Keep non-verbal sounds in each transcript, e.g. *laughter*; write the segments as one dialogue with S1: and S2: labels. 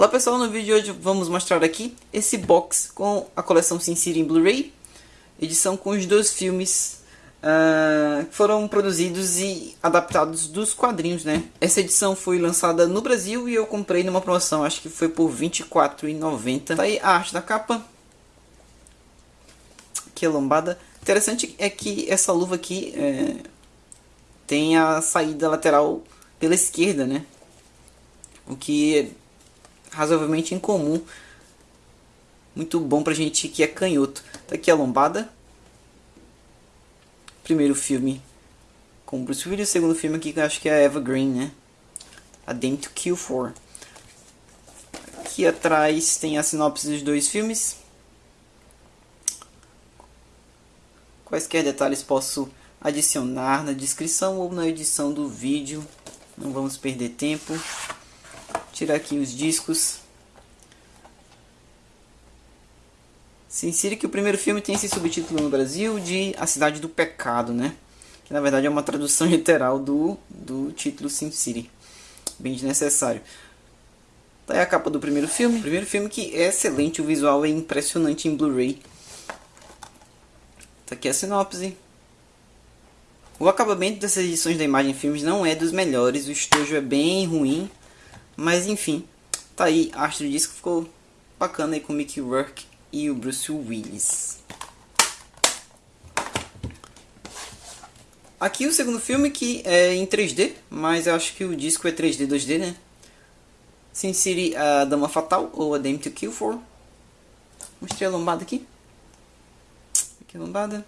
S1: Olá pessoal, no vídeo de hoje vamos mostrar aqui esse box com a coleção Sin City em Blu-ray, edição com os dois filmes uh, que foram produzidos e adaptados dos quadrinhos, né? Essa edição foi lançada no Brasil e eu comprei numa promoção, acho que foi por R$ 24,90. Tá aí a arte da capa, aqui a lombada. Interessante é que essa luva aqui é, tem a saída lateral pela esquerda, né? O que razoavelmente incomum. Muito bom pra gente que é canhoto. Tá aqui a lombada. Primeiro filme com Bruce Willis. Segundo filme aqui que eu acho que é a Eva Green, né? A Dame to Kill For. Aqui atrás tem a sinopse dos dois filmes. Quaisquer detalhes posso adicionar na descrição ou na edição do vídeo. Não vamos perder tempo tirar aqui os discos. Se que o primeiro filme tem esse subtítulo no Brasil de A Cidade do Pecado, né? Que na verdade é uma tradução *laughs* literal do, do título Sin City. Bem desnecessário. Tá aí a capa do primeiro filme. Primeiro filme que é excelente, o visual é impressionante em Blu-ray. Tá aqui a sinopse. O acabamento dessas edições da Imagem Filmes não é dos melhores, o estojo é bem ruim. Mas enfim, tá aí, a arte do disco ficou bacana aí com o Mickey Rourke e o Bruce Willis. Aqui o segundo filme que é em 3D, mas eu acho que o disco é 3D, 2D, né? Sin City, a Dama Fatal, ou a Dame to Kill For. Mostrei a lombada aqui. Aqui a lombada.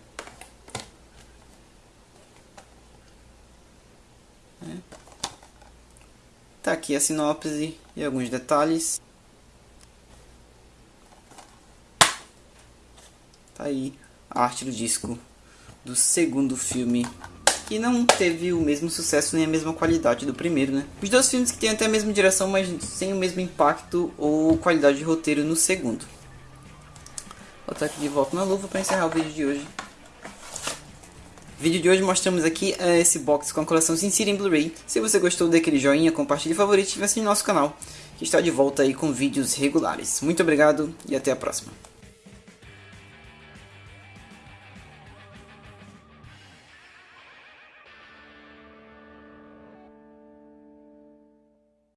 S1: É. Tá aqui a sinopse e alguns detalhes. Tá aí a arte do disco do segundo filme que não teve o mesmo sucesso nem a mesma qualidade do primeiro, né? Os dois filmes que têm até a mesma direção, mas sem o mesmo impacto ou qualidade de roteiro no segundo. Vou estar aqui de volta na luva para encerrar o vídeo de hoje vídeo de hoje mostramos aqui uh, esse box com a coleção Sin City em Blu-ray. Se você gostou, dê aquele joinha, compartilhe favorito e assine nosso canal, que está de volta aí com vídeos regulares. Muito obrigado e até a próxima.